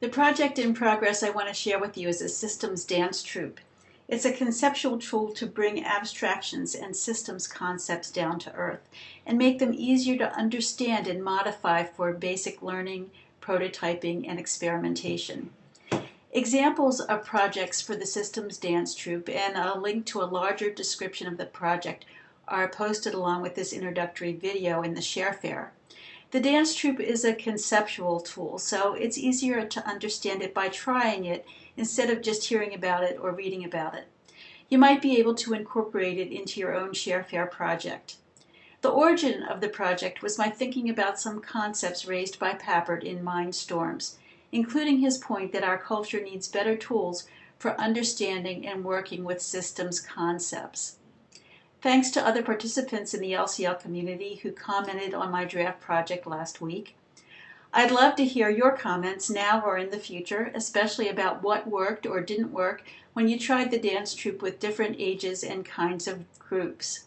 The project in progress I want to share with you is a systems dance troupe. It's a conceptual tool to bring abstractions and systems concepts down to earth and make them easier to understand and modify for basic learning, prototyping, and experimentation. Examples of projects for the Systems Dance Troupe and a link to a larger description of the project are posted along with this introductory video in the ShareFair. The dance troupe is a conceptual tool, so it's easier to understand it by trying it instead of just hearing about it or reading about it. You might be able to incorporate it into your own ShareFair project. The origin of the project was my thinking about some concepts raised by Papert in Mindstorms, including his point that our culture needs better tools for understanding and working with systems concepts. Thanks to other participants in the LCL community who commented on my draft project last week. I'd love to hear your comments now or in the future, especially about what worked or didn't work when you tried the dance troupe with different ages and kinds of groups.